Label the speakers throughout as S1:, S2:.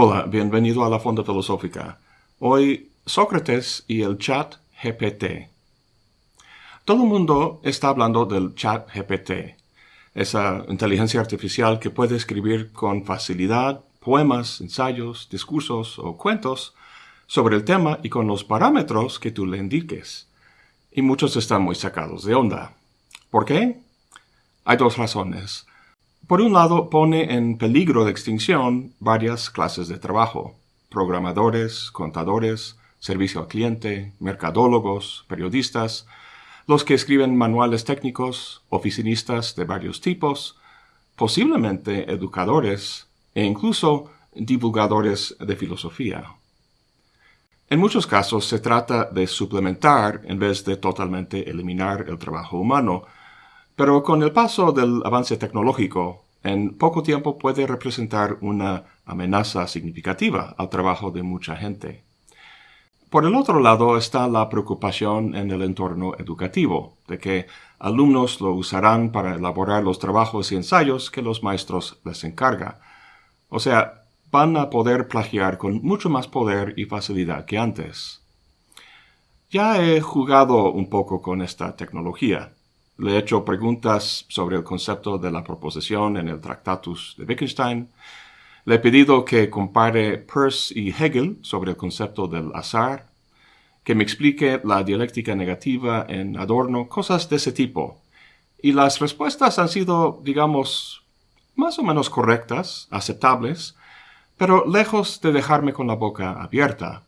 S1: Hola, bienvenido a la Fonda Filosófica. Hoy, Sócrates y el chat GPT. Todo el mundo está hablando del chat GPT, esa inteligencia artificial que puede escribir con facilidad poemas, ensayos, discursos o cuentos sobre el tema y con los parámetros que tú le indiques. Y muchos están muy sacados de onda. ¿Por qué? Hay dos razones. Por un lado, pone en peligro de extinción varias clases de trabajo. Programadores, contadores, servicio al cliente, mercadólogos, periodistas, los que escriben manuales técnicos, oficinistas de varios tipos, posiblemente educadores e incluso divulgadores de filosofía. En muchos casos se trata de suplementar en vez de totalmente eliminar el trabajo humano, pero con el paso del avance tecnológico, en poco tiempo puede representar una amenaza significativa al trabajo de mucha gente. Por el otro lado está la preocupación en el entorno educativo, de que alumnos lo usarán para elaborar los trabajos y ensayos que los maestros les encarga. O sea, van a poder plagiar con mucho más poder y facilidad que antes. Ya he jugado un poco con esta tecnología. Le he hecho preguntas sobre el concepto de la proposición en el Tractatus de Wittgenstein. Le he pedido que compare Peirce y Hegel sobre el concepto del azar, que me explique la dialéctica negativa en Adorno, cosas de ese tipo. Y las respuestas han sido, digamos, más o menos correctas, aceptables, pero lejos de dejarme con la boca abierta.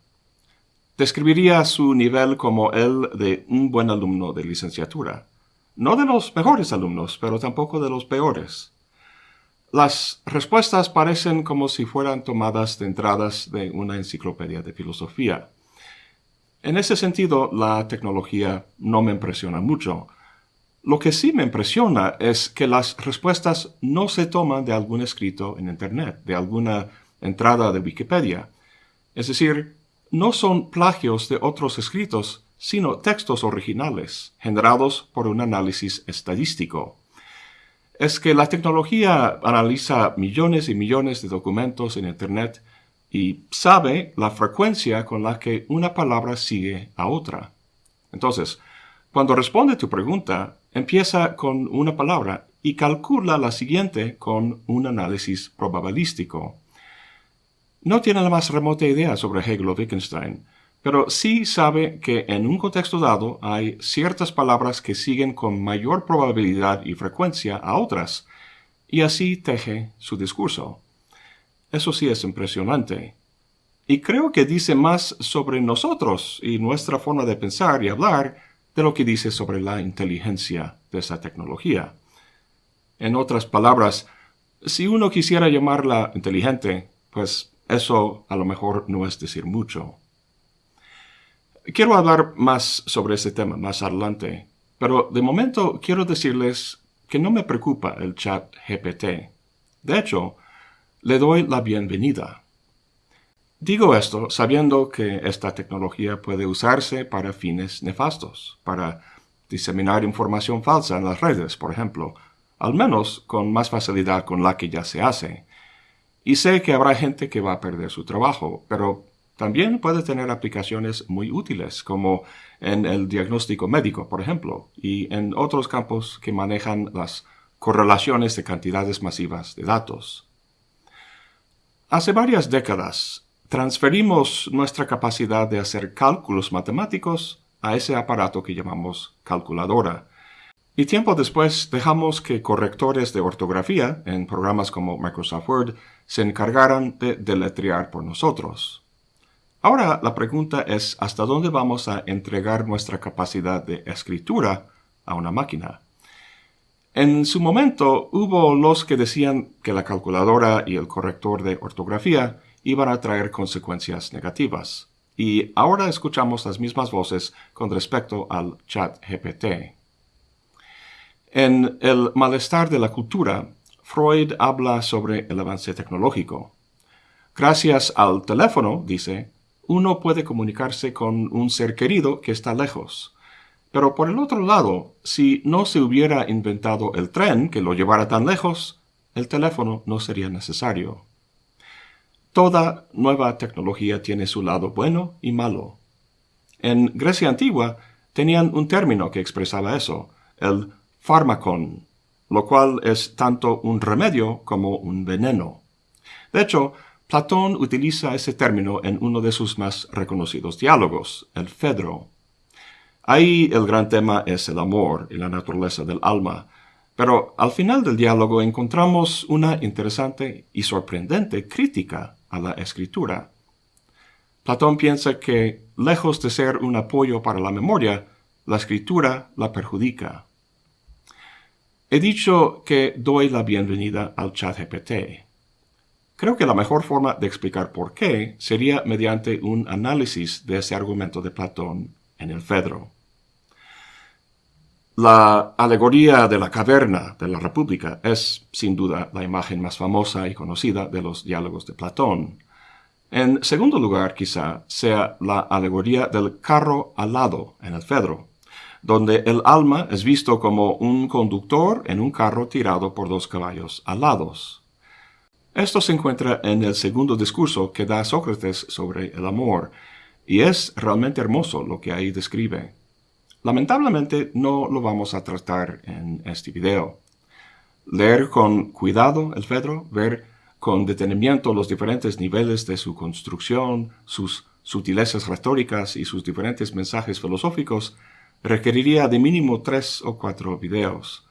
S1: Describiría su nivel como el de un buen alumno de licenciatura. No de los mejores alumnos, pero tampoco de los peores. Las respuestas parecen como si fueran tomadas de entradas de una enciclopedia de filosofía. En ese sentido, la tecnología no me impresiona mucho. Lo que sí me impresiona es que las respuestas no se toman de algún escrito en Internet, de alguna entrada de Wikipedia. Es decir, no son plagios de otros escritos, sino textos originales, generados por un análisis estadístico. Es que la tecnología analiza millones y millones de documentos en Internet y sabe la frecuencia con la que una palabra sigue a otra. Entonces, cuando responde tu pregunta, empieza con una palabra y calcula la siguiente con un análisis probabilístico. No tiene la más remota idea sobre Hegel o Wittgenstein, pero sí sabe que en un contexto dado hay ciertas palabras que siguen con mayor probabilidad y frecuencia a otras, y así teje su discurso. Eso sí es impresionante. Y creo que dice más sobre nosotros y nuestra forma de pensar y hablar de lo que dice sobre la inteligencia de esa tecnología. En otras palabras, si uno quisiera llamarla inteligente, pues eso a lo mejor no es decir mucho. Quiero hablar más sobre ese tema más adelante, pero de momento quiero decirles que no me preocupa el chat GPT. De hecho, le doy la bienvenida. Digo esto sabiendo que esta tecnología puede usarse para fines nefastos, para diseminar información falsa en las redes, por ejemplo, al menos con más facilidad con la que ya se hace. Y sé que habrá gente que va a perder su trabajo, pero también puede tener aplicaciones muy útiles, como en el diagnóstico médico, por ejemplo, y en otros campos que manejan las correlaciones de cantidades masivas de datos. Hace varias décadas, transferimos nuestra capacidad de hacer cálculos matemáticos a ese aparato que llamamos calculadora. Y tiempo después dejamos que correctores de ortografía en programas como Microsoft Word se encargaran de deletrear por nosotros. Ahora la pregunta es hasta dónde vamos a entregar nuestra capacidad de escritura a una máquina. En su momento hubo los que decían que la calculadora y el corrector de ortografía iban a traer consecuencias negativas, y ahora escuchamos las mismas voces con respecto al chat GPT. En El malestar de la cultura, Freud habla sobre el avance tecnológico. Gracias al teléfono, dice, uno puede comunicarse con un ser querido que está lejos. Pero por el otro lado, si no se hubiera inventado el tren que lo llevara tan lejos, el teléfono no sería necesario. Toda nueva tecnología tiene su lado bueno y malo. En Grecia antigua tenían un término que expresaba eso, el fármacon, lo cual es tanto un remedio como un veneno. De hecho, Platón utiliza ese término en uno de sus más reconocidos diálogos, el Fedro. Ahí el gran tema es el amor y la naturaleza del alma, pero al final del diálogo encontramos una interesante y sorprendente crítica a la escritura. Platón piensa que, lejos de ser un apoyo para la memoria, la escritura la perjudica. He dicho que doy la bienvenida al chat GPT. Creo que la mejor forma de explicar por qué sería mediante un análisis de ese argumento de Platón en el Fedro. La alegoría de la caverna de la República es, sin duda, la imagen más famosa y conocida de los diálogos de Platón. En segundo lugar, quizá, sea la alegoría del carro alado en el Fedro, donde el alma es visto como un conductor en un carro tirado por dos caballos alados. Esto se encuentra en el segundo discurso que da Sócrates sobre el amor, y es realmente hermoso lo que ahí describe. Lamentablemente no lo vamos a tratar en este video. Leer con cuidado el Fedro, ver con detenimiento los diferentes niveles de su construcción, sus sutilezas retóricas y sus diferentes mensajes filosóficos, requeriría de mínimo tres o cuatro videos.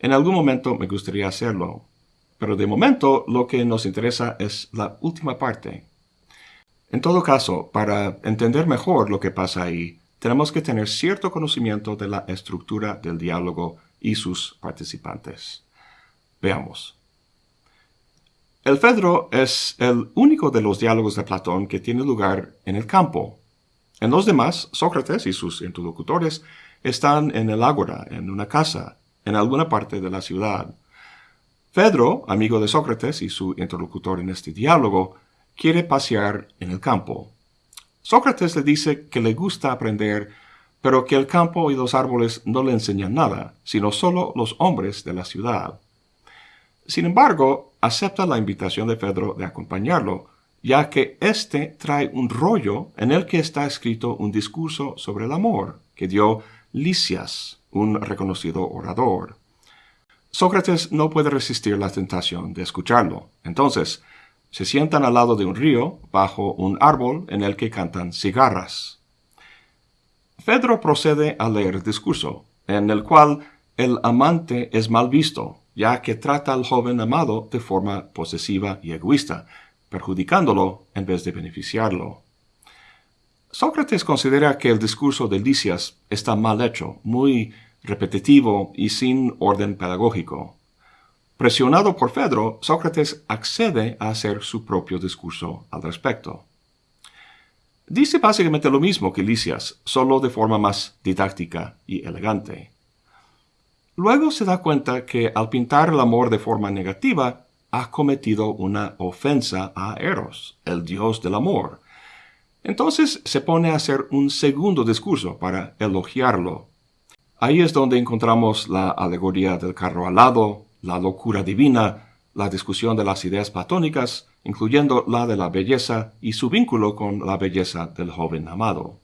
S1: En algún momento me gustaría hacerlo, pero de momento lo que nos interesa es la última parte. En todo caso, para entender mejor lo que pasa ahí, tenemos que tener cierto conocimiento de la estructura del diálogo y sus participantes. Veamos. El Fedro es el único de los diálogos de Platón que tiene lugar en el campo. En los demás, Sócrates y sus interlocutores están en el ágora, en una casa, en alguna parte de la ciudad. Pedro, amigo de Sócrates y su interlocutor en este diálogo, quiere pasear en el campo. Sócrates le dice que le gusta aprender, pero que el campo y los árboles no le enseñan nada, sino solo los hombres de la ciudad. Sin embargo, acepta la invitación de Pedro de acompañarlo, ya que éste trae un rollo en el que está escrito un discurso sobre el amor que dio Licias, un reconocido orador. Sócrates no puede resistir la tentación de escucharlo. Entonces, se sientan al lado de un río, bajo un árbol en el que cantan cigarras. Fedro procede a leer el discurso, en el cual el amante es mal visto, ya que trata al joven amado de forma posesiva y egoísta, perjudicándolo en vez de beneficiarlo. Sócrates considera que el discurso de Licias está mal hecho, muy repetitivo y sin orden pedagógico. Presionado por Fedro, Sócrates accede a hacer su propio discurso al respecto. Dice básicamente lo mismo que Licias, solo de forma más didáctica y elegante. Luego se da cuenta que al pintar el amor de forma negativa, ha cometido una ofensa a Eros, el dios del amor. Entonces se pone a hacer un segundo discurso para elogiarlo Ahí es donde encontramos la alegoría del carro alado, la locura divina, la discusión de las ideas platónicas, incluyendo la de la belleza y su vínculo con la belleza del joven amado.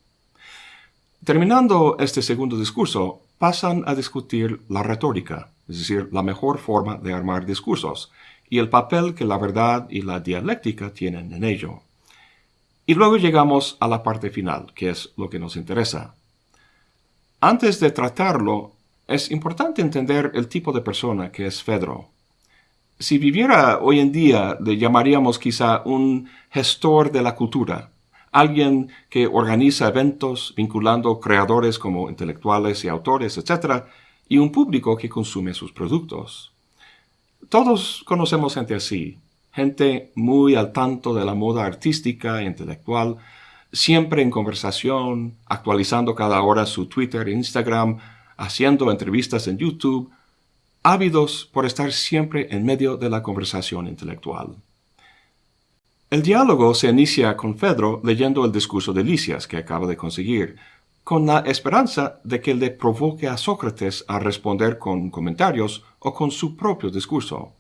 S1: Terminando este segundo discurso, pasan a discutir la retórica, es decir, la mejor forma de armar discursos, y el papel que la verdad y la dialéctica tienen en ello. Y luego llegamos a la parte final, que es lo que nos interesa, antes de tratarlo, es importante entender el tipo de persona que es Fedro. Si viviera hoy en día, le llamaríamos quizá un gestor de la cultura, alguien que organiza eventos vinculando creadores como intelectuales y autores, etc., y un público que consume sus productos. Todos conocemos gente así, gente muy al tanto de la moda artística e intelectual, siempre en conversación, actualizando cada hora su Twitter e Instagram, haciendo entrevistas en YouTube, ávidos por estar siempre en medio de la conversación intelectual. El diálogo se inicia con Fedro leyendo el discurso de Licias que acaba de conseguir, con la esperanza de que le provoque a Sócrates a responder con comentarios o con su propio discurso.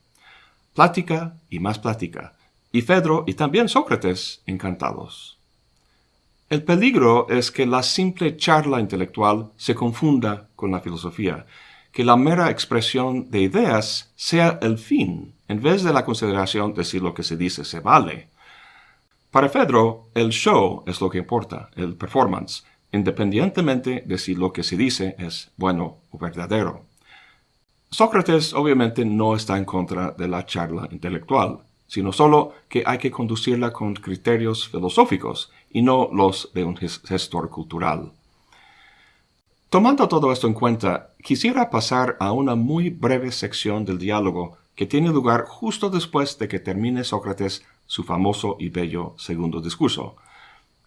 S1: Plática y más plática, y Fedro y también Sócrates encantados. El peligro es que la simple charla intelectual se confunda con la filosofía, que la mera expresión de ideas sea el fin, en vez de la consideración de si lo que se dice se vale. Para Fedro, el show es lo que importa, el performance, independientemente de si lo que se dice es bueno o verdadero. Sócrates obviamente no está en contra de la charla intelectual, sino solo que hay que conducirla con criterios filosóficos y no los de un gestor cultural. Tomando todo esto en cuenta, quisiera pasar a una muy breve sección del diálogo que tiene lugar justo después de que termine Sócrates su famoso y bello segundo discurso.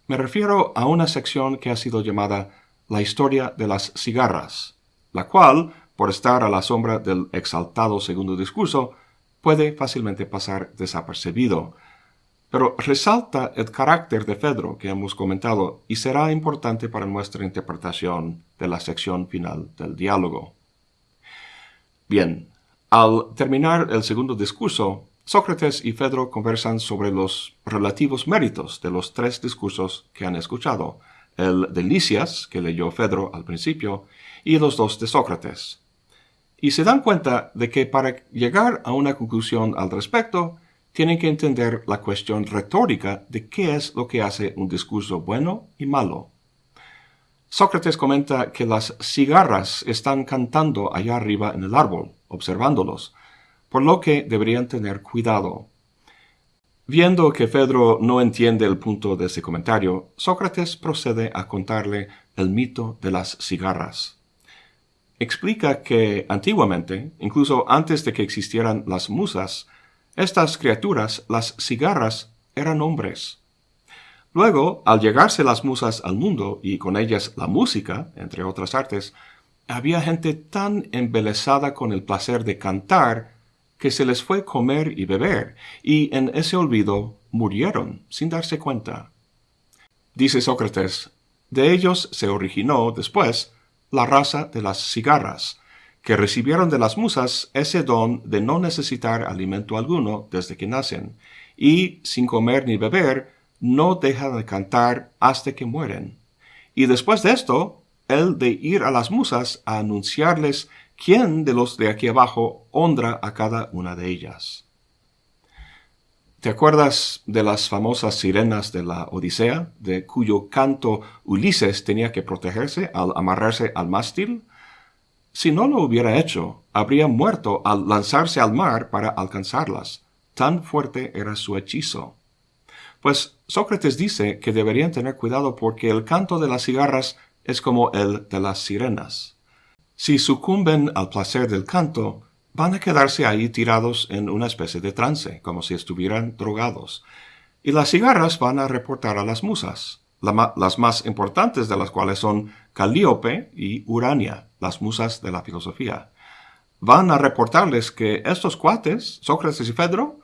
S1: Me refiero a una sección que ha sido llamada la historia de las cigarras, la cual por estar a la sombra del exaltado segundo discurso, puede fácilmente pasar desapercibido. Pero resalta el carácter de Fedro que hemos comentado y será importante para nuestra interpretación de la sección final del diálogo. Bien, al terminar el segundo discurso, Sócrates y Fedro conversan sobre los relativos méritos de los tres discursos que han escuchado, el de Licias, que leyó Fedro al principio, y los dos de Sócrates y se dan cuenta de que para llegar a una conclusión al respecto, tienen que entender la cuestión retórica de qué es lo que hace un discurso bueno y malo. Sócrates comenta que las cigarras están cantando allá arriba en el árbol, observándolos, por lo que deberían tener cuidado. Viendo que Fedro no entiende el punto de ese comentario, Sócrates procede a contarle el mito de las cigarras explica que antiguamente, incluso antes de que existieran las musas, estas criaturas, las cigarras, eran hombres. Luego, al llegarse las musas al mundo y con ellas la música, entre otras artes, había gente tan embelesada con el placer de cantar que se les fue comer y beber, y en ese olvido murieron sin darse cuenta. Dice Sócrates, de ellos se originó después la raza de las cigarras, que recibieron de las musas ese don de no necesitar alimento alguno desde que nacen, y sin comer ni beber, no dejan de cantar hasta que mueren. Y después de esto, el de ir a las musas a anunciarles quién de los de aquí abajo honra a cada una de ellas. ¿Te acuerdas de las famosas sirenas de la Odisea, de cuyo canto Ulises tenía que protegerse al amarrarse al mástil? Si no lo hubiera hecho, habría muerto al lanzarse al mar para alcanzarlas. Tan fuerte era su hechizo. Pues Sócrates dice que deberían tener cuidado porque el canto de las cigarras es como el de las sirenas. Si sucumben al placer del canto, van a quedarse ahí tirados en una especie de trance, como si estuvieran drogados. Y las cigarras van a reportar a las musas, las más importantes de las cuales son Calíope y Urania, las musas de la filosofía. Van a reportarles que estos cuates, Sócrates y Fedro,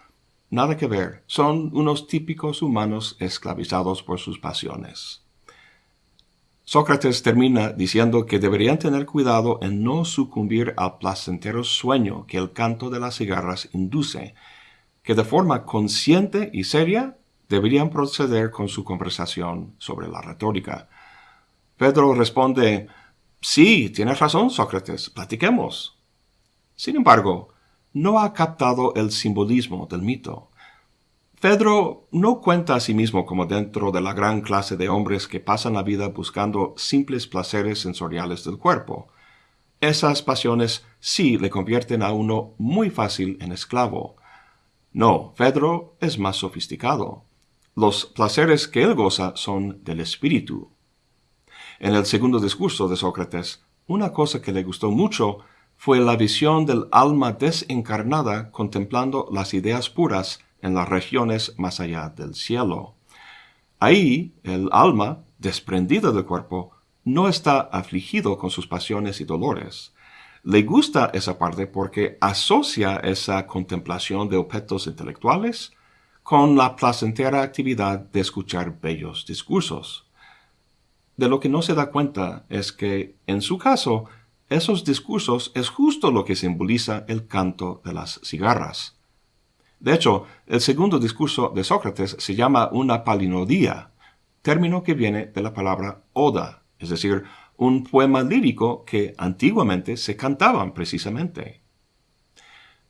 S1: nada que ver, son unos típicos humanos esclavizados por sus pasiones. Sócrates termina diciendo que deberían tener cuidado en no sucumbir al placentero sueño que el canto de las cigarras induce, que de forma consciente y seria deberían proceder con su conversación sobre la retórica. Pedro responde, Sí, tienes razón, Sócrates, platiquemos. Sin embargo, no ha captado el simbolismo del mito. Pedro no cuenta a sí mismo como dentro de la gran clase de hombres que pasan la vida buscando simples placeres sensoriales del cuerpo. Esas pasiones sí le convierten a uno muy fácil en esclavo. No, Pedro es más sofisticado. Los placeres que él goza son del espíritu. En el segundo discurso de Sócrates, una cosa que le gustó mucho fue la visión del alma desencarnada contemplando las ideas puras en las regiones más allá del cielo. Ahí el alma, desprendida del cuerpo, no está afligido con sus pasiones y dolores. Le gusta esa parte porque asocia esa contemplación de objetos intelectuales con la placentera actividad de escuchar bellos discursos. De lo que no se da cuenta es que, en su caso, esos discursos es justo lo que simboliza el canto de las cigarras. De hecho, el segundo discurso de Sócrates se llama una palinodía, término que viene de la palabra oda, es decir, un poema lírico que antiguamente se cantaban precisamente.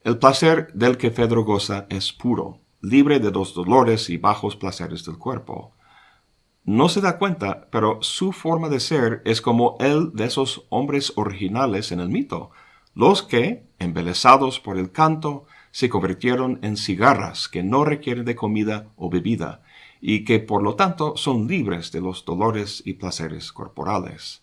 S1: El placer del que Fedro goza es puro, libre de los dolores y bajos placeres del cuerpo. No se da cuenta, pero su forma de ser es como el de esos hombres originales en el mito, los que, embelesados por el canto, se convirtieron en cigarras que no requieren de comida o bebida, y que por lo tanto son libres de los dolores y placeres corporales.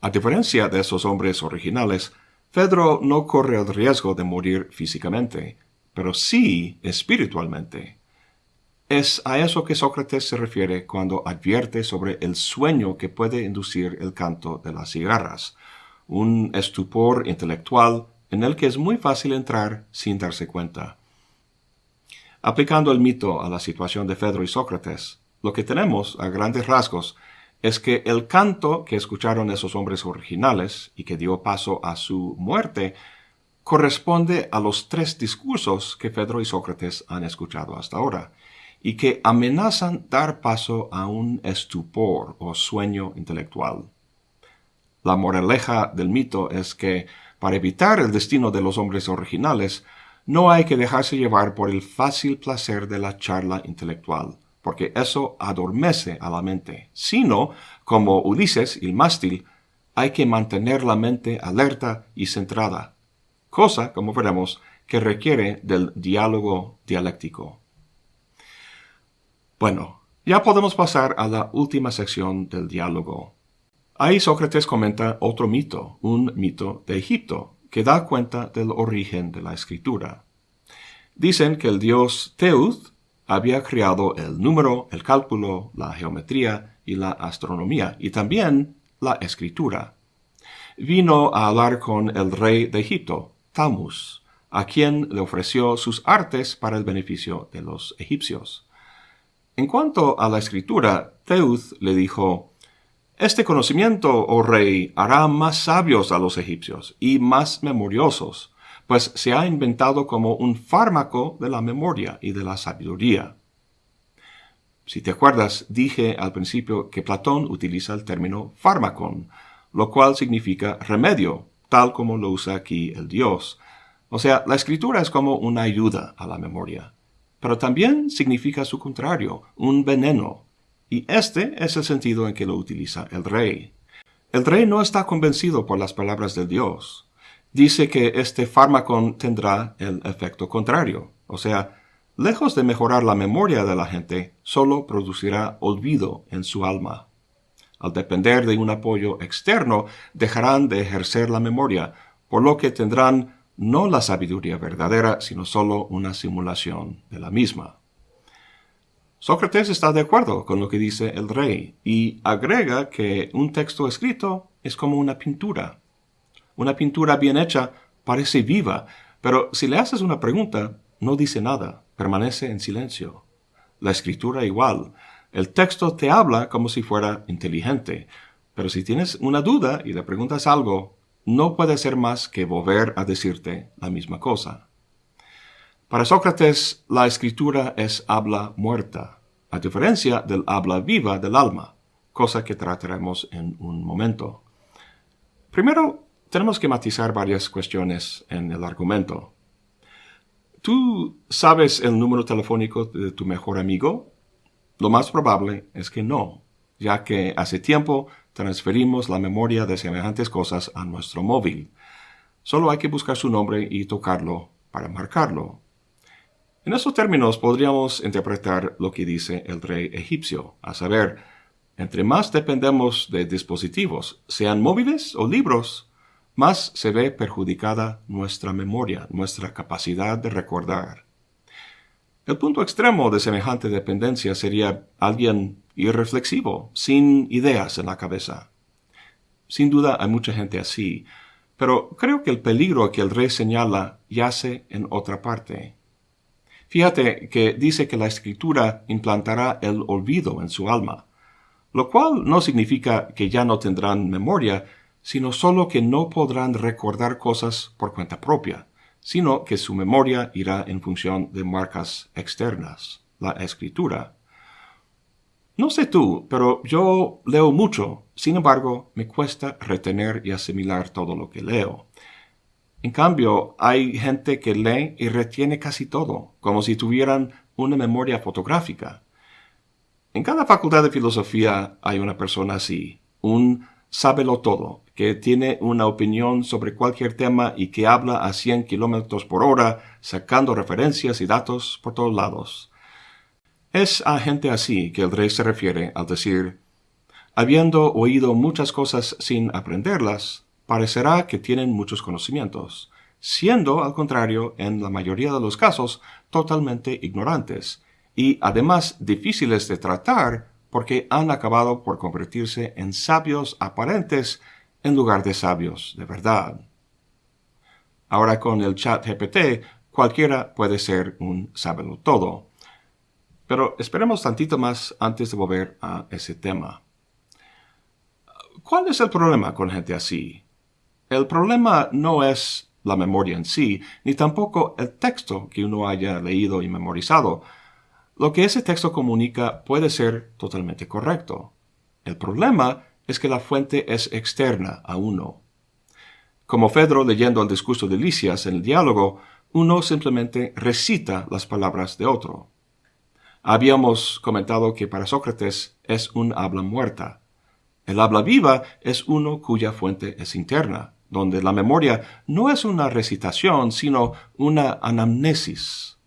S1: A diferencia de esos hombres originales, Fedro no corre el riesgo de morir físicamente, pero sí espiritualmente. Es a eso que Sócrates se refiere cuando advierte sobre el sueño que puede inducir el canto de las cigarras, un estupor intelectual en el que es muy fácil entrar sin darse cuenta. Aplicando el mito a la situación de Fedro y Sócrates, lo que tenemos, a grandes rasgos, es que el canto que escucharon esos hombres originales y que dio paso a su muerte corresponde a los tres discursos que Fedro y Sócrates han escuchado hasta ahora y que amenazan dar paso a un estupor o sueño intelectual. La moraleja del mito es que, para evitar el destino de los hombres originales, no hay que dejarse llevar por el fácil placer de la charla intelectual, porque eso adormece a la mente, sino, como Ulises el mástil, hay que mantener la mente alerta y centrada, cosa, como veremos, que requiere del diálogo dialéctico. Bueno, ya podemos pasar a la última sección del diálogo. Ahí Sócrates comenta otro mito, un mito de Egipto, que da cuenta del origen de la escritura. Dicen que el dios Teuth había creado el número, el cálculo, la geometría y la astronomía, y también la escritura. Vino a hablar con el rey de Egipto, A quien le ofreció sus artes para el beneficio de los egipcios. En cuanto a la escritura, Teuth le dijo, Este conocimiento, oh rey, hará más sabios a los egipcios y más memoriosos, pues se ha inventado como un fármaco de la memoria y de la sabiduría. Si te acuerdas, dije al principio que Platón utiliza el término fármacon, lo cual significa remedio, tal como lo usa aquí el dios. O sea, la escritura es como una ayuda a la memoria pero también significa su contrario, un veneno, y este es el sentido en que lo utiliza el rey. El rey no está convencido por las palabras del Dios. Dice que este fármaco tendrá el efecto contrario, o sea, lejos de mejorar la memoria de la gente, solo producirá olvido en su alma. Al depender de un apoyo externo, dejarán de ejercer la memoria, por lo que tendrán no la sabiduría verdadera, sino solo una simulación de la misma. Sócrates está de acuerdo con lo que dice el rey y agrega que un texto escrito es como una pintura. Una pintura bien hecha parece viva, pero si le haces una pregunta, no dice nada, permanece en silencio. La escritura igual. El texto te habla como si fuera inteligente, pero si tienes una duda y le preguntas algo, no puede ser más que volver a decirte la misma cosa. Para Sócrates, la escritura es habla muerta, a diferencia del habla viva del alma, cosa que trataremos en un momento. Primero, tenemos que matizar varias cuestiones en el argumento. ¿Tú sabes el número telefónico de tu mejor amigo? Lo más probable es que no, ya que hace tiempo transferimos la memoria de semejantes cosas a nuestro móvil. Solo hay que buscar su nombre y tocarlo para marcarlo. En estos términos podríamos interpretar lo que dice el rey egipcio, a saber, entre más dependemos de dispositivos, sean móviles o libros, más se ve perjudicada nuestra memoria, nuestra capacidad de recordar. El punto extremo de semejante dependencia sería alguien irreflexivo, sin ideas en la cabeza. Sin duda hay mucha gente así, pero creo que el peligro que el rey señala yace en otra parte. Fíjate que dice que la escritura implantará el olvido en su alma, lo cual no significa que ya no tendrán memoria, sino solo que no podrán recordar cosas por cuenta propia, sino que su memoria irá en función de marcas externas, la escritura. No sé tú, pero yo leo mucho, sin embargo, me cuesta retener y asimilar todo lo que leo. En cambio, hay gente que lee y retiene casi todo, como si tuvieran una memoria fotográfica. En cada facultad de filosofía hay una persona así, un sábelo todo, que tiene una opinión sobre cualquier tema y que habla a 100 kilómetros por hora, sacando referencias y datos por todos lados. Es a gente así que el rey se refiere al decir, habiendo oído muchas cosas sin aprenderlas, parecerá que tienen muchos conocimientos, siendo, al contrario, en la mayoría de los casos, totalmente ignorantes, y además difíciles de tratar porque han acabado por convertirse en sabios aparentes en lugar de sabios de verdad. Ahora con el chat GPT, cualquiera puede ser un sábelo todo. Pero esperemos tantito más antes de volver a ese tema. ¿Cuál es el problema con gente así? El problema no es la memoria en sí, ni tampoco el texto que uno haya leído y memorizado. Lo que ese texto comunica puede ser totalmente correcto. El problema es que la fuente es externa a uno. Como Fedro leyendo el discurso de Licias en el diálogo, uno simplemente recita las palabras de otro. Habíamos comentado que para Sócrates es un habla muerta. El habla viva es uno cuya fuente es interna donde la memoria no es una recitación, sino una anamnesis.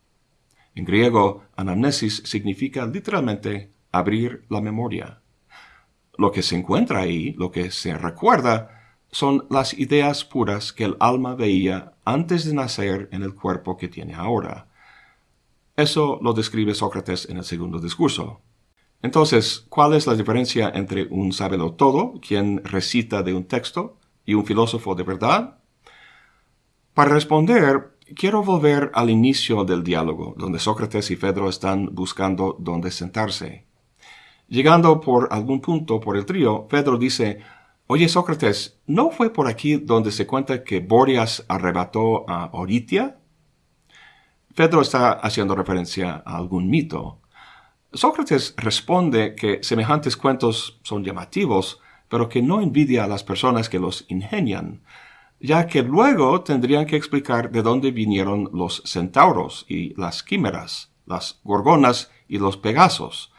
S1: En griego, anamnesis significa literalmente abrir la memoria. Lo que se encuentra ahí, lo que se recuerda, son las ideas puras que el alma veía antes de nacer en el cuerpo que tiene ahora. Eso lo describe Sócrates en el segundo discurso. Entonces, ¿cuál es la diferencia entre un sábelo todo, quien recita de un texto, y un filósofo de verdad? Para responder, quiero volver al inicio del diálogo, donde Sócrates y Fedro están buscando dónde sentarse. Llegando por algún punto por el trío, Fedro dice, Oye Sócrates, ¿no fue por aquí donde se cuenta que Borias arrebató a Oritia? Fedro está haciendo referencia a algún mito. Sócrates responde que semejantes cuentos son llamativos, pero que no envidia a las personas que los ingenian, ya que luego tendrían que explicar de dónde vinieron los centauros y las químeras, las gorgonas y los pegasos.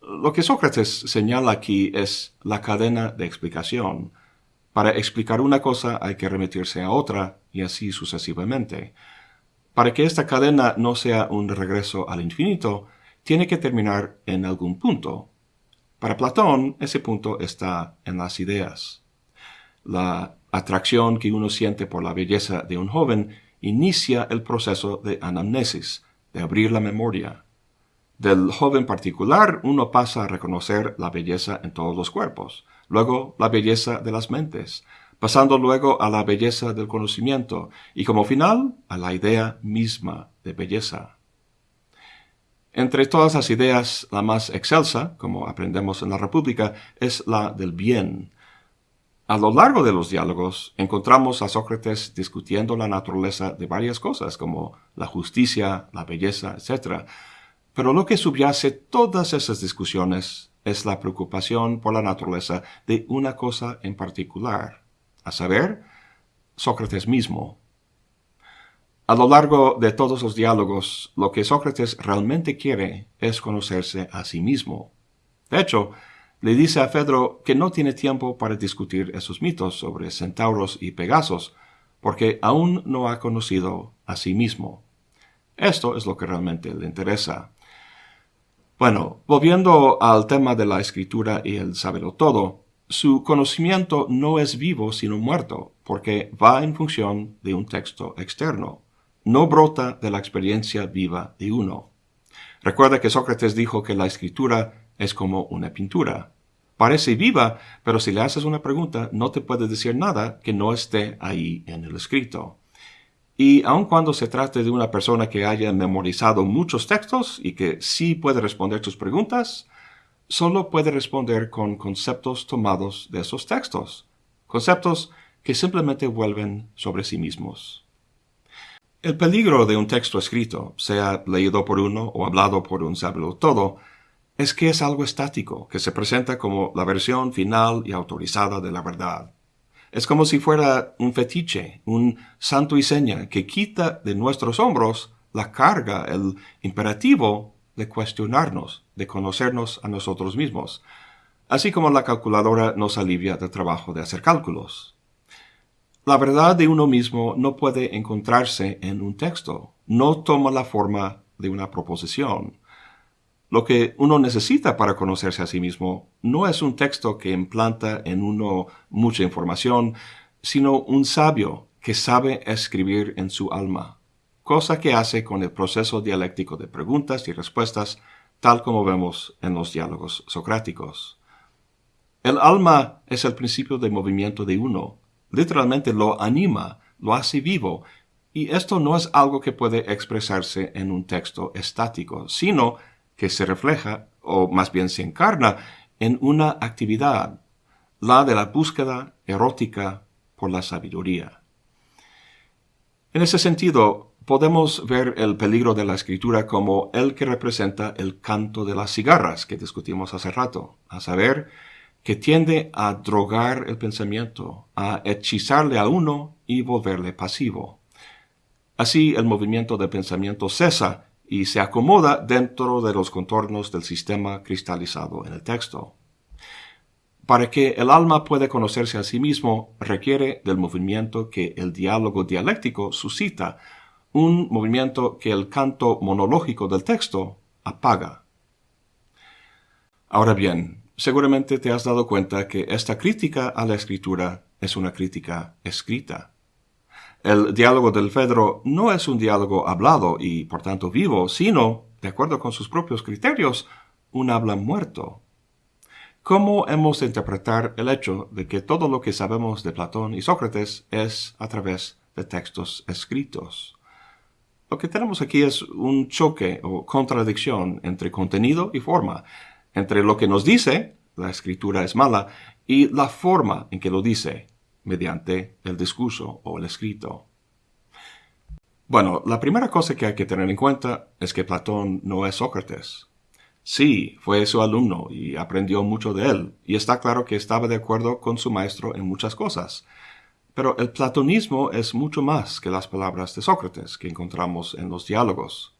S1: Lo que Sócrates señala aquí es la cadena de explicación. Para explicar una cosa hay que remitirse a otra y así sucesivamente. Para que esta cadena no sea un regreso al infinito, tiene que terminar en algún punto, para Platón, ese punto está en las ideas. La atracción que uno siente por la belleza de un joven inicia el proceso de anamnesis, de abrir la memoria. Del joven particular uno pasa a reconocer la belleza en todos los cuerpos, luego la belleza de las mentes, pasando luego a la belleza del conocimiento y como final a la idea misma de belleza. Entre todas las ideas, la más excelsa, como aprendemos en la República, es la del bien. A lo largo de los diálogos encontramos a Sócrates discutiendo la naturaleza de varias cosas, como la justicia, la belleza, etc. Pero lo que subyace todas esas discusiones es la preocupación por la naturaleza de una cosa en particular, a saber, Sócrates mismo. A lo largo de todos los diálogos, lo que Sócrates realmente quiere es conocerse a sí mismo. De hecho, le dice a Fedro que no tiene tiempo para discutir esos mitos sobre centauros y pegasos, porque aún no ha conocido a sí mismo. Esto es lo que realmente le interesa. Bueno, volviendo al tema de la escritura y el saberlo todo, su conocimiento no es vivo sino muerto, porque va en función de un texto externo no brota de la experiencia viva de uno. Recuerda que Sócrates dijo que la escritura es como una pintura. Parece viva, pero si le haces una pregunta no te puede decir nada que no esté ahí en el escrito. Y aun cuando se trate de una persona que haya memorizado muchos textos y que sí puede responder tus preguntas, solo puede responder con conceptos tomados de esos textos, conceptos que simplemente vuelven sobre sí mismos. El peligro de un texto escrito, sea leído por uno o hablado por un todo, es que es algo estático, que se presenta como la versión final y autorizada de la verdad. Es como si fuera un fetiche, un santo y seña que quita de nuestros hombros la carga, el imperativo de cuestionarnos, de conocernos a nosotros mismos, así como la calculadora nos alivia del trabajo de hacer cálculos. La verdad de uno mismo no puede encontrarse en un texto, no toma la forma de una proposición. Lo que uno necesita para conocerse a sí mismo no es un texto que implanta en uno mucha información, sino un sabio que sabe escribir en su alma, cosa que hace con el proceso dialéctico de preguntas y respuestas, tal como vemos en los diálogos socráticos. El alma es el principio de movimiento de uno, literalmente lo anima, lo hace vivo, y esto no es algo que puede expresarse en un texto estático, sino que se refleja, o más bien se encarna, en una actividad, la de la búsqueda erótica por la sabiduría. En ese sentido, podemos ver el peligro de la escritura como el que representa el canto de las cigarras que discutimos hace rato, a saber, que tiende a drogar el pensamiento, a hechizarle a uno y volverle pasivo. Así el movimiento de pensamiento cesa y se acomoda dentro de los contornos del sistema cristalizado en el texto. Para que el alma pueda conocerse a sí mismo requiere del movimiento que el diálogo dialéctico suscita, un movimiento que el canto monológico del texto apaga. Ahora bien, seguramente te has dado cuenta que esta crítica a la escritura es una crítica escrita. El diálogo del Fedro no es un diálogo hablado y por tanto vivo, sino, de acuerdo con sus propios criterios, un habla muerto. ¿Cómo hemos de interpretar el hecho de que todo lo que sabemos de Platón y Sócrates es a través de textos escritos? Lo que tenemos aquí es un choque o contradicción entre contenido y forma, entre lo que nos dice, la escritura es mala, y la forma en que lo dice, mediante el discurso o el escrito. Bueno, la primera cosa que hay que tener en cuenta es que Platón no es Sócrates. Sí, fue su alumno y aprendió mucho de él, y está claro que estaba de acuerdo con su maestro en muchas cosas. Pero el platonismo es mucho más que las palabras de Sócrates que encontramos en los diálogos.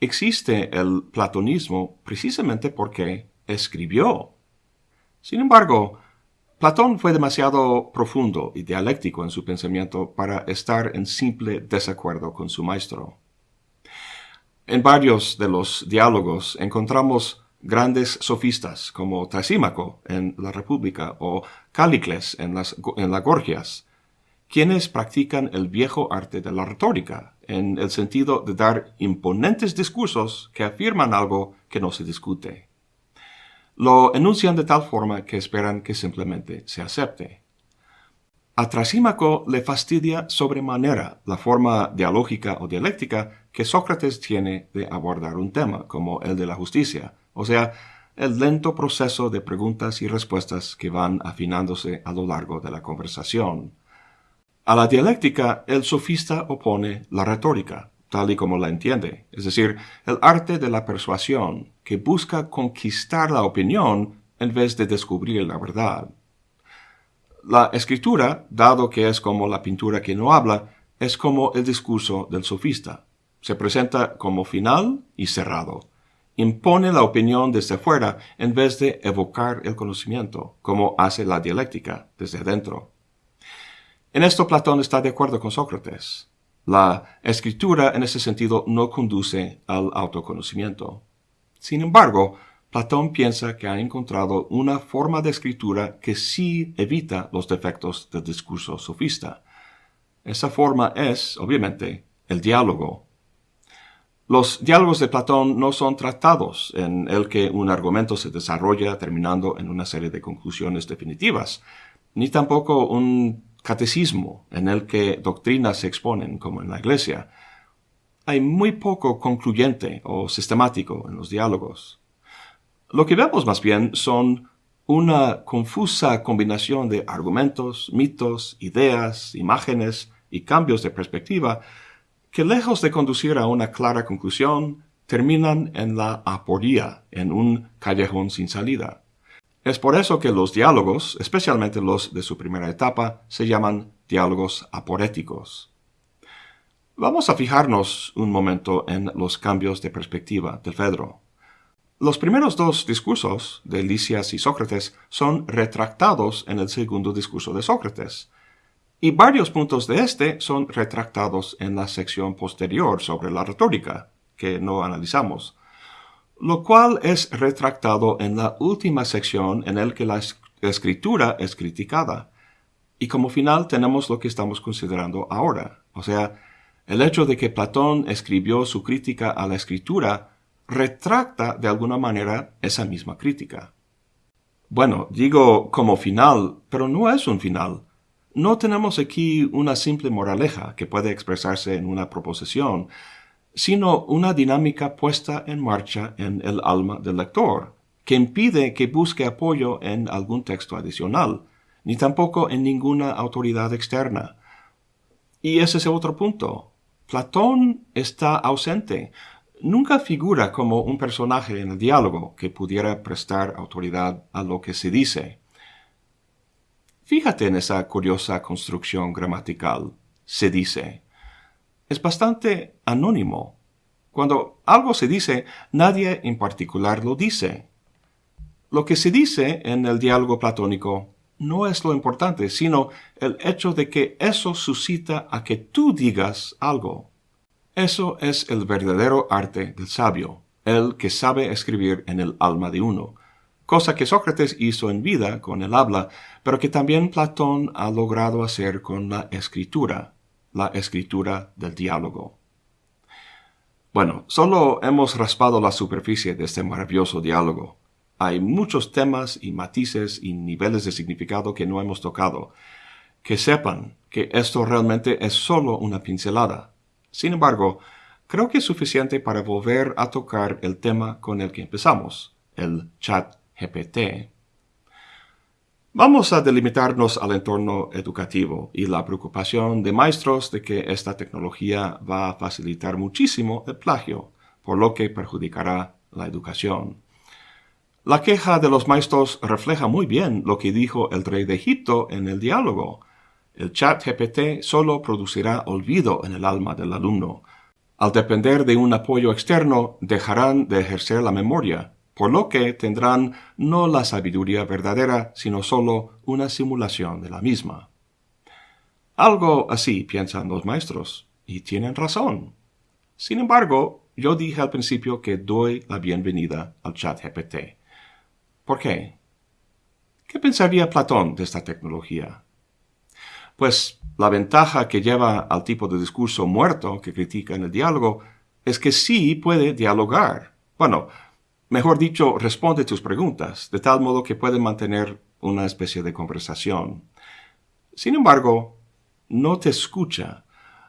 S1: Existe el platonismo precisamente porque escribió. Sin embargo, Platón fue demasiado profundo y dialéctico en su pensamiento para estar en simple desacuerdo con su maestro. En varios de los diálogos encontramos grandes sofistas como Trasímaco en la República o Cálicles en las, en las Gorgias, quienes practican el viejo arte de la retórica, en el sentido de dar imponentes discursos que afirman algo que no se discute lo enuncian de tal forma que esperan que simplemente se acepte. A Trasímaco le fastidia sobremanera la forma dialógica o dialéctica que Sócrates tiene de abordar un tema, como el de la justicia, o sea, el lento proceso de preguntas y respuestas que van afinándose a lo largo de la conversación. A la dialéctica el sofista opone la retórica, tal y como la entiende, es decir, el arte de la persuasión, que busca conquistar la opinión en vez de descubrir la verdad. La escritura, dado que es como la pintura que no habla, es como el discurso del sofista. Se presenta como final y cerrado. Impone la opinión desde fuera en vez de evocar el conocimiento, como hace la dialéctica desde dentro. En esto Platón está de acuerdo con Sócrates. La escritura en ese sentido no conduce al autoconocimiento. Sin embargo, Platón piensa que ha encontrado una forma de escritura que sí evita los defectos del discurso sofista. Esa forma es, obviamente, el diálogo. Los diálogos de Platón no son tratados en el que un argumento se desarrolla terminando en una serie de conclusiones definitivas, ni tampoco un catecismo en el que doctrinas se exponen, como en la iglesia. Hay muy poco concluyente o sistemático en los diálogos. Lo que vemos más bien son una confusa combinación de argumentos, mitos, ideas, imágenes y cambios de perspectiva que lejos de conducir a una clara conclusión, terminan en la aporía, en un callejón sin salida. Es por eso que los diálogos, especialmente los de su primera etapa, se llaman diálogos aporéticos. Vamos a fijarnos un momento en los cambios de perspectiva del Fedro. Los primeros dos discursos de Lisias y Sócrates son retractados en el segundo discurso de Sócrates, y varios puntos de este son retractados en la sección posterior sobre la retórica, que no analizamos, lo cual es retractado en la última sección en el que la escritura es criticada. Y como final tenemos lo que estamos considerando ahora, o sea, el hecho de que Platón escribió su crítica a la escritura retracta de alguna manera esa misma crítica. Bueno, digo como final, pero no es un final. No tenemos aquí una simple moraleja que puede expresarse en una proposición, sino una dinámica puesta en marcha en el alma del lector, que impide que busque apoyo en algún texto adicional, ni tampoco en ninguna autoridad externa. Y ese es otro punto. Platón está ausente. Nunca figura como un personaje en el diálogo que pudiera prestar autoridad a lo que se dice. Fíjate en esa curiosa construcción gramatical. Se dice. Es bastante anónimo. Cuando algo se dice, nadie en particular lo dice. Lo que se dice en el diálogo platónico no es lo importante, sino el hecho de que eso suscita a que tú digas algo. Eso es el verdadero arte del sabio, el que sabe escribir en el alma de uno, cosa que Sócrates hizo en vida con el habla, pero que también Platón ha logrado hacer con la escritura, la escritura del diálogo. Bueno, solo hemos raspado la superficie de este maravilloso diálogo. Hay muchos temas y matices y niveles de significado que no hemos tocado. Que sepan que esto realmente es solo una pincelada. Sin embargo, creo que es suficiente para volver a tocar el tema con el que empezamos, el chat GPT. Vamos a delimitarnos al entorno educativo y la preocupación de maestros de que esta tecnología va a facilitar muchísimo el plagio, por lo que perjudicará la educación. La queja de los maestros refleja muy bien lo que dijo el rey de Egipto en el diálogo. El chat GPT solo producirá olvido en el alma del alumno. Al depender de un apoyo externo, dejarán de ejercer la memoria, por lo que tendrán no la sabiduría verdadera, sino solo una simulación de la misma. Algo así piensan los maestros, y tienen razón. Sin embargo, yo dije al principio que doy la bienvenida al chat GPT. ¿Por qué? ¿Qué pensaría Platón de esta tecnología? Pues la ventaja que lleva al tipo de discurso muerto que critica en el diálogo es que sí puede dialogar. Bueno, mejor dicho, responde tus preguntas, de tal modo que puede mantener una especie de conversación. Sin embargo, no te escucha,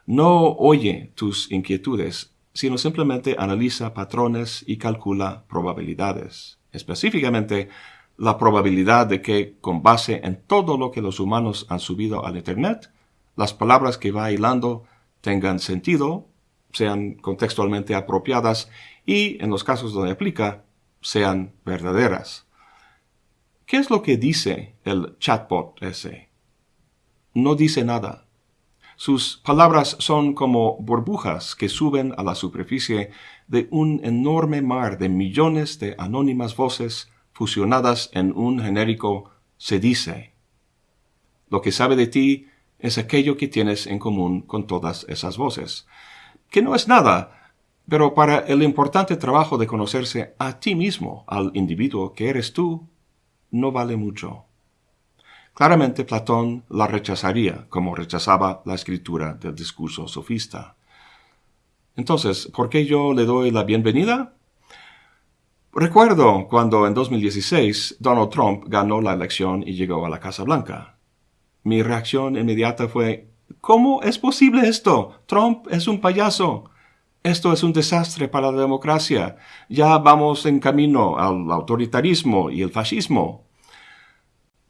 S1: no oye tus inquietudes, sino simplemente analiza patrones y calcula probabilidades específicamente la probabilidad de que, con base en todo lo que los humanos han subido al Internet, las palabras que va hilando tengan sentido, sean contextualmente apropiadas y, en los casos donde aplica, sean verdaderas. ¿Qué es lo que dice el chatbot ese? No dice nada. Sus palabras son como burbujas que suben a la superficie de un enorme mar de millones de anónimas voces fusionadas en un genérico se dice. Lo que sabe de ti es aquello que tienes en común con todas esas voces, que no es nada, pero para el importante trabajo de conocerse a ti mismo, al individuo que eres tú, no vale mucho. Claramente Platón la rechazaría como rechazaba la escritura del discurso sofista. Entonces, ¿por qué yo le doy la bienvenida? Recuerdo cuando en 2016 Donald Trump ganó la elección y llegó a la Casa Blanca. Mi reacción inmediata fue, ¿cómo es posible esto? Trump es un payaso. Esto es un desastre para la democracia. Ya vamos en camino al autoritarismo y el fascismo.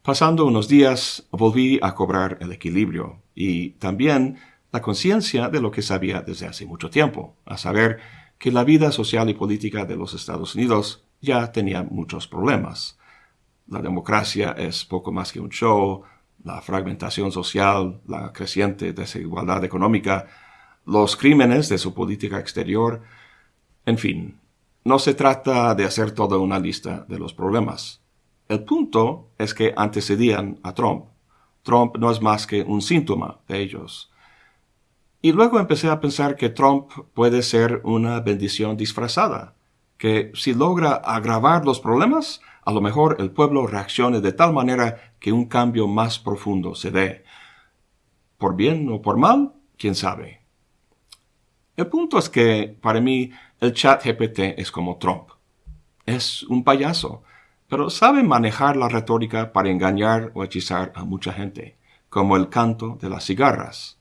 S1: Pasando unos días volví a cobrar el equilibrio y también la conciencia de lo que sabía desde hace mucho tiempo, a saber que la vida social y política de los Estados Unidos ya tenía muchos problemas. La democracia es poco más que un show, la fragmentación social, la creciente desigualdad económica, los crímenes de su política exterior, en fin, no se trata de hacer toda una lista de los problemas. El punto es que antecedían a Trump. Trump no es más que un síntoma de ellos. Y luego empecé a pensar que Trump puede ser una bendición disfrazada, que si logra agravar los problemas, a lo mejor el pueblo reaccione de tal manera que un cambio más profundo se dé. Por bien o por mal, quién sabe. El punto es que, para mí, el chat GPT es como Trump. Es un payaso, pero sabe manejar la retórica para engañar o hechizar a mucha gente, como el canto de las cigarras.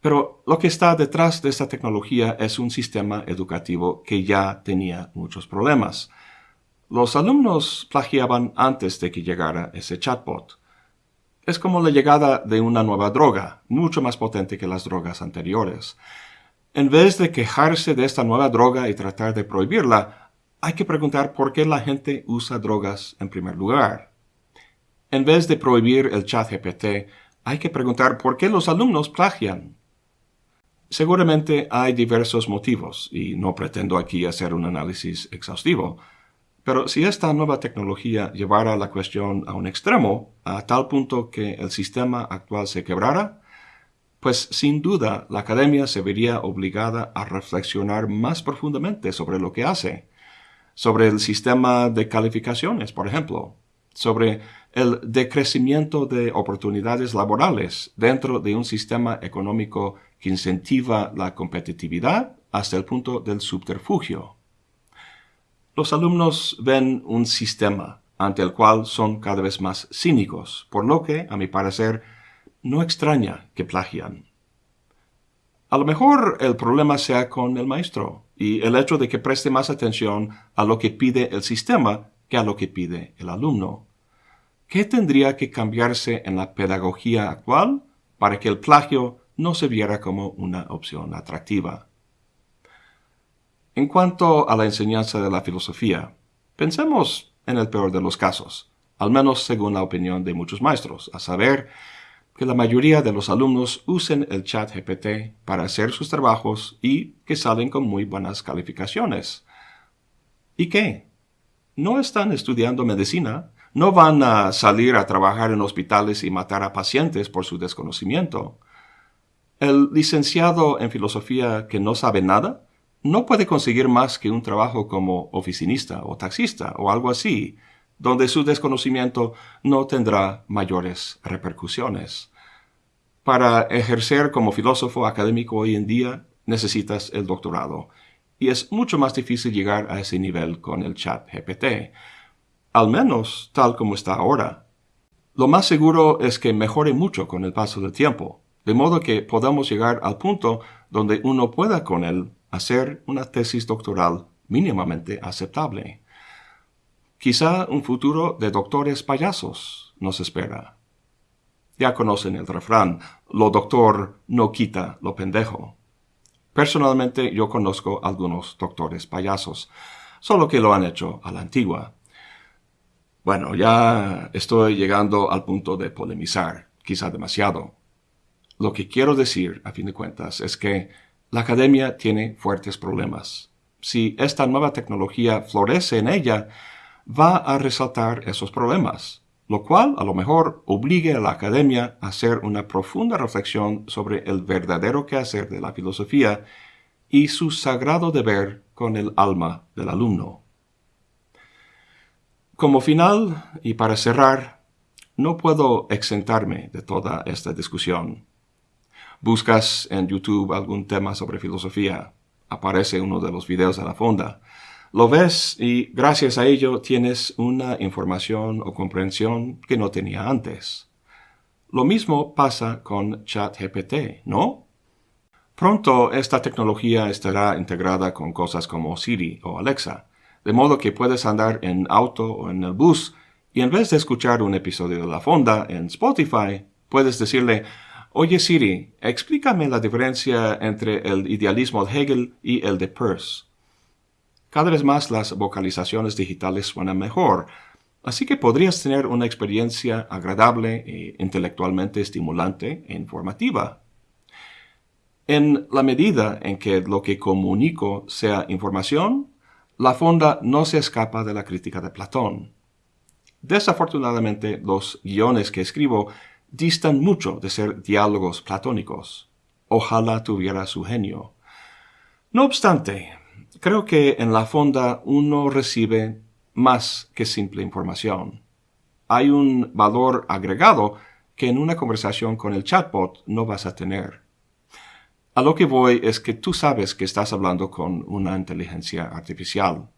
S1: Pero lo que está detrás de esta tecnología es un sistema educativo que ya tenía muchos problemas. Los alumnos plagiaban antes de que llegara ese chatbot. Es como la llegada de una nueva droga, mucho más potente que las drogas anteriores. En vez de quejarse de esta nueva droga y tratar de prohibirla, hay que preguntar por qué la gente usa drogas en primer lugar. En vez de prohibir el chat GPT, hay que preguntar por qué los alumnos plagian. Seguramente hay diversos motivos, y no pretendo aquí hacer un análisis exhaustivo, pero si esta nueva tecnología llevara la cuestión a un extremo, a tal punto que el sistema actual se quebrara, pues sin duda la academia se vería obligada a reflexionar más profundamente sobre lo que hace sobre el sistema de calificaciones, por ejemplo, sobre el decrecimiento de oportunidades laborales dentro de un sistema económico que incentiva la competitividad hasta el punto del subterfugio. Los alumnos ven un sistema ante el cual son cada vez más cínicos, por lo que, a mi parecer, no extraña que plagian. A lo mejor el problema sea con el maestro y el hecho de que preste más atención a lo que pide el sistema que a lo que pide el alumno. ¿Qué tendría que cambiarse en la pedagogía actual para que el plagio no se viera como una opción atractiva? En cuanto a la enseñanza de la filosofía, pensemos en el peor de los casos, al menos según la opinión de muchos maestros, a saber, que la mayoría de los alumnos usen el chat GPT para hacer sus trabajos y que salen con muy buenas calificaciones. ¿Y qué? No están estudiando medicina, no van a salir a trabajar en hospitales y matar a pacientes por su desconocimiento. El licenciado en filosofía que no sabe nada no puede conseguir más que un trabajo como oficinista o taxista o algo así, donde su desconocimiento no tendrá mayores repercusiones. Para ejercer como filósofo académico hoy en día necesitas el doctorado, y es mucho más difícil llegar a ese nivel con el chat GPT, al menos tal como está ahora. Lo más seguro es que mejore mucho con el paso del tiempo, de modo que podamos llegar al punto donde uno pueda con él hacer una tesis doctoral mínimamente aceptable. Quizá un futuro de doctores payasos nos espera. Ya conocen el refrán, lo doctor no quita lo pendejo. Personalmente yo conozco algunos doctores payasos, solo que lo han hecho a la antigua. Bueno, ya estoy llegando al punto de polemizar, quizá demasiado. Lo que quiero decir, a fin de cuentas, es que la academia tiene fuertes problemas. Si esta nueva tecnología florece en ella, va a resaltar esos problemas, lo cual a lo mejor obligue a la academia a hacer una profunda reflexión sobre el verdadero quehacer de la filosofía y su sagrado deber con el alma del alumno. Como final, y para cerrar, no puedo exentarme de toda esta discusión. Buscas en YouTube algún tema sobre filosofía, aparece uno de los videos de la fonda, lo ves y gracias a ello tienes una información o comprensión que no tenía antes. Lo mismo pasa con ChatGPT, ¿no? Pronto esta tecnología estará integrada con cosas como Siri o Alexa, de modo que puedes andar en auto o en el bus y en vez de escuchar un episodio de La Fonda en Spotify, puedes decirle, Oye Siri, explícame la diferencia entre el idealismo de Hegel y el de Peirce. Cada vez más las vocalizaciones digitales suenan mejor, así que podrías tener una experiencia agradable e intelectualmente estimulante e informativa. En la medida en que lo que comunico sea información, la fonda no se escapa de la crítica de Platón. Desafortunadamente, los guiones que escribo distan mucho de ser diálogos platónicos. Ojalá tuviera su genio. No obstante, creo que en la fonda uno recibe más que simple información. Hay un valor agregado que en una conversación con el chatbot no vas a tener. A lo que voy es que tú sabes que estás hablando con una inteligencia artificial,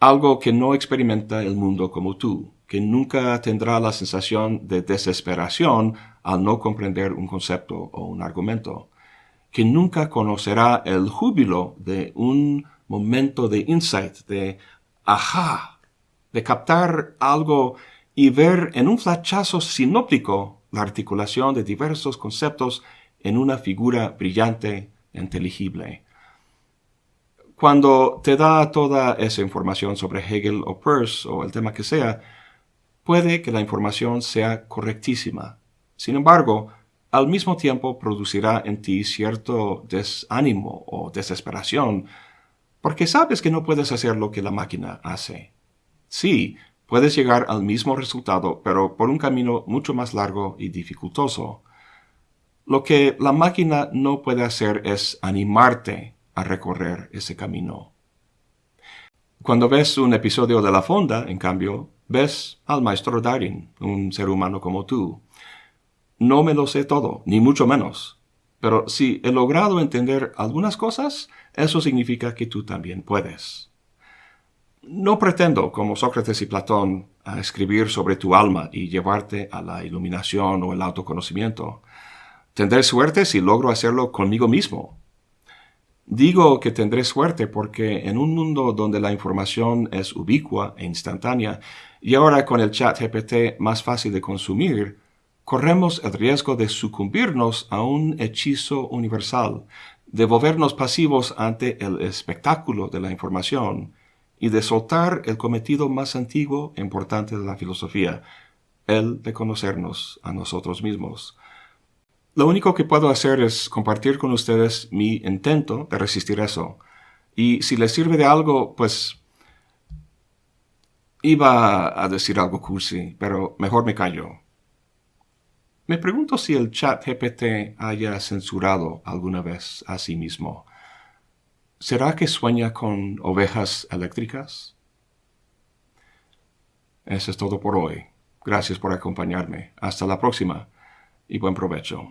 S1: algo que no experimenta el mundo como tú, que nunca tendrá la sensación de desesperación al no comprender un concepto o un argumento, que nunca conocerá el júbilo de un momento de insight, de ajá, de captar algo y ver en un flachazo sinóptico la articulación de diversos conceptos en una figura brillante inteligible. Cuando te da toda esa información sobre Hegel o Peirce o el tema que sea, puede que la información sea correctísima. Sin embargo, al mismo tiempo producirá en ti cierto desánimo o desesperación, porque sabes que no puedes hacer lo que la máquina hace. Sí, puedes llegar al mismo resultado, pero por un camino mucho más largo y dificultoso. Lo que la máquina no puede hacer es animarte a recorrer ese camino. Cuando ves un episodio de La Fonda, en cambio, ves al maestro Darin, un ser humano como tú. No me lo sé todo, ni mucho menos. Pero si he logrado entender algunas cosas, eso significa que tú también puedes. No pretendo, como Sócrates y Platón, escribir sobre tu alma y llevarte a la iluminación o el autoconocimiento. Tendré suerte si logro hacerlo conmigo mismo. Digo que tendré suerte porque en un mundo donde la información es ubicua e instantánea, y ahora con el chat GPT más fácil de consumir, corremos el riesgo de sucumbirnos a un hechizo universal, de volvernos pasivos ante el espectáculo de la información y de soltar el cometido más antiguo e importante de la filosofía, el de conocernos a nosotros mismos. Lo único que puedo hacer es compartir con ustedes mi intento de resistir eso. Y si les sirve de algo, pues iba a decir algo cursi, pero mejor me callo. Me pregunto si el chat GPT haya censurado alguna vez a sí mismo. ¿Será que sueña con ovejas eléctricas? Eso es todo por hoy. Gracias por acompañarme. Hasta la próxima y buen provecho.